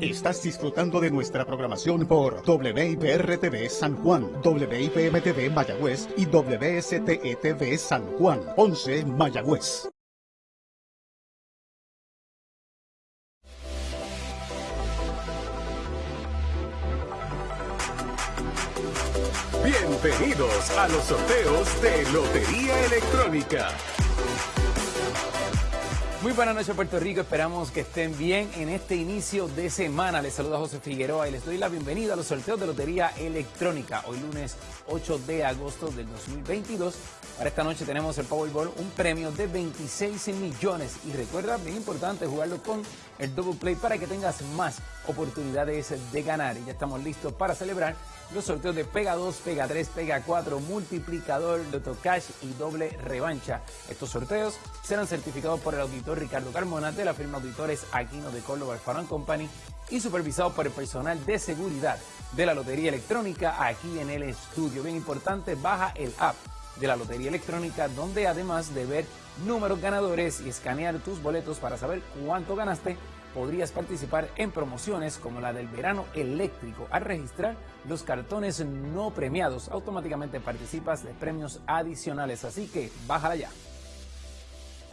Estás disfrutando de nuestra programación por WIPR-TV San Juan, WIPM-TV Mayagüez y WSTE-TV San Juan, 11 Mayagüez. Bienvenidos a los sorteos de Lotería Electrónica. Muy buenas noches Puerto Rico, esperamos que estén bien en este inicio de semana. Les saluda José Figueroa y les doy la bienvenida a los sorteos de Lotería Electrónica. Hoy lunes 8 de agosto del 2022. Para esta noche tenemos el Powerball, un premio de 26 millones. Y recuerda, bien importante, jugarlo con el Double Play para que tengas más oportunidades de ganar. Y ya estamos listos para celebrar los sorteos de Pega 2, Pega 3, Pega 4, Multiplicador, Loto Cash y Doble Revancha. Estos sorteos serán certificados por el auditor Ricardo Carmona de la firma Auditores Aquino de Córdoba Farm Company y supervisados por el personal de seguridad de la Lotería Electrónica aquí en el estudio. Bien importante, baja el app de la Lotería Electrónica donde además de ver números ganadores y escanear tus boletos para saber cuánto ganaste, podrías participar en promociones como la del verano eléctrico. Al registrar los cartones no premiados, automáticamente participas de premios adicionales, así que bájala ya.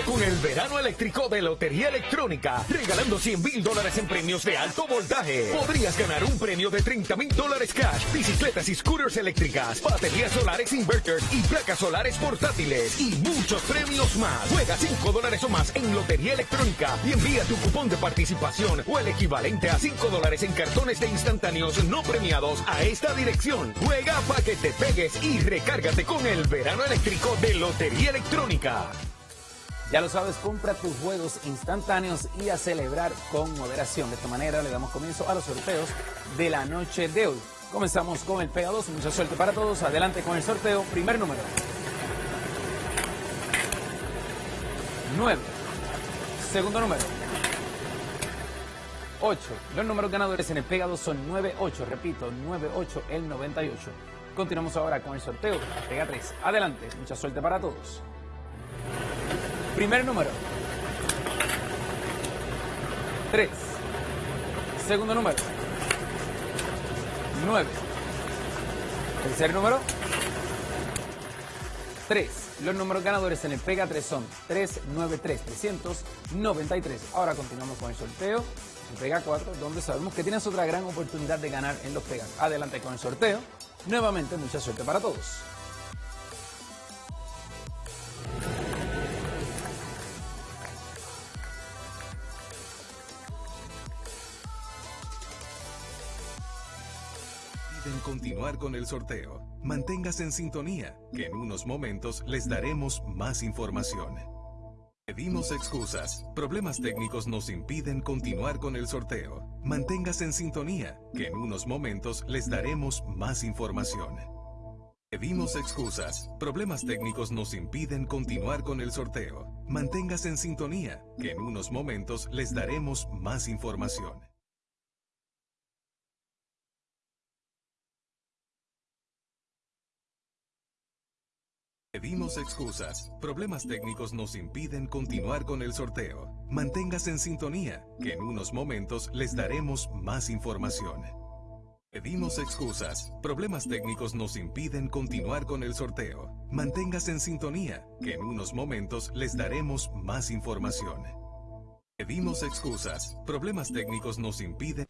Con el verano eléctrico de Lotería Electrónica, regalando 100 mil dólares en premios de alto voltaje. Podrías ganar un premio de 30 mil dólares cash, bicicletas y scooters eléctricas, baterías solares inverters y placas solares portátiles y muchos premios más. Juega 5 dólares o más en Lotería Electrónica y envía tu cupón de participación o el equivalente a 5 dólares en cartones de instantáneos no premiados a esta dirección. Juega para que te pegues y recárgate con el verano eléctrico de Lotería Electrónica. Ya lo sabes, compra tus juegos instantáneos y a celebrar con moderación. De esta manera le damos comienzo a los sorteos de la noche de hoy. Comenzamos con el Pega 2. Mucha suerte para todos. Adelante con el sorteo. Primer número. 9. Segundo número. 8. Los números ganadores en el Pega 2 son 9-8. Repito, 9-8 el 98. Continuamos ahora con el sorteo. Pega 3. Adelante. Mucha suerte para todos. Primer número. 3. Segundo número. 9. Tercer número. 3. Los números ganadores en el Pega 3 son 393, 393. Ahora continuamos con el sorteo. El Pega 4, donde sabemos que tienes otra gran oportunidad de ganar en los Pegas. Adelante con el sorteo. Nuevamente, mucha suerte para todos. Continuar con el sorteo. Manténgase en sintonía, que en unos momentos les daremos más información. Pedimos excusas. Problemas técnicos nos impiden continuar con el sorteo. Manténgase en sintonía, que en unos momentos les daremos más información. Pedimos excusas. Problemas técnicos nos impiden continuar con el sorteo. Manténgase en sintonía, que en unos momentos les daremos más información. Pedimos excusas. Problemas técnicos nos impiden continuar con el sorteo. Manténgase en sintonía, que en unos momentos les daremos más información. Pedimos excusas. Problemas técnicos nos impiden continuar con el sorteo. Manténgase en sintonía, que en unos momentos les daremos más información. Pedimos excusas. Problemas técnicos nos impiden...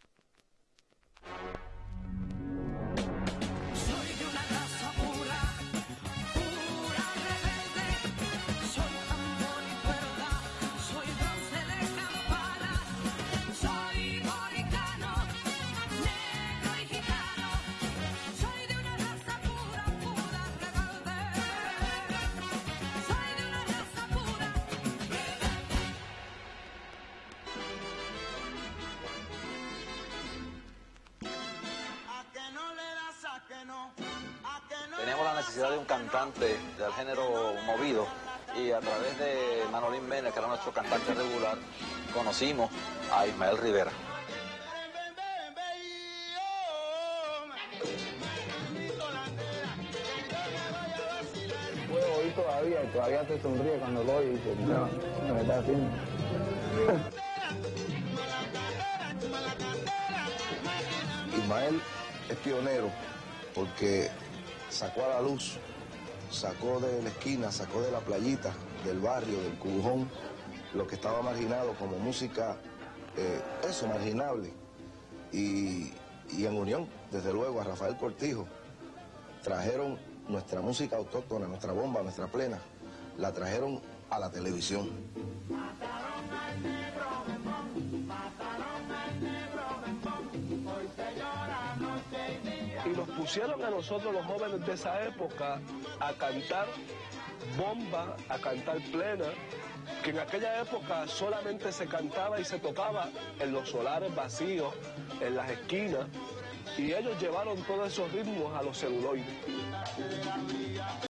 Teníamos la necesidad de un cantante del género movido y a través de Manolín Mena, que era nuestro cantante regular, conocimos a Ismael Rivera. Puedo oír todavía y todavía te sonríe cuando lo oyes y no, me está haciendo. Rafael es pionero porque sacó a la luz, sacó de la esquina, sacó de la playita, del barrio, del cubujón, lo que estaba marginado como música, eh, eso, marginable. Y, y en unión, desde luego, a Rafael Cortijo, trajeron nuestra música autóctona, nuestra bomba, nuestra plena, la trajeron a la televisión. Pusieron a nosotros los jóvenes de esa época a cantar bomba, a cantar plena, que en aquella época solamente se cantaba y se tocaba en los solares vacíos, en las esquinas, y ellos llevaron todos esos ritmos a los celuloides.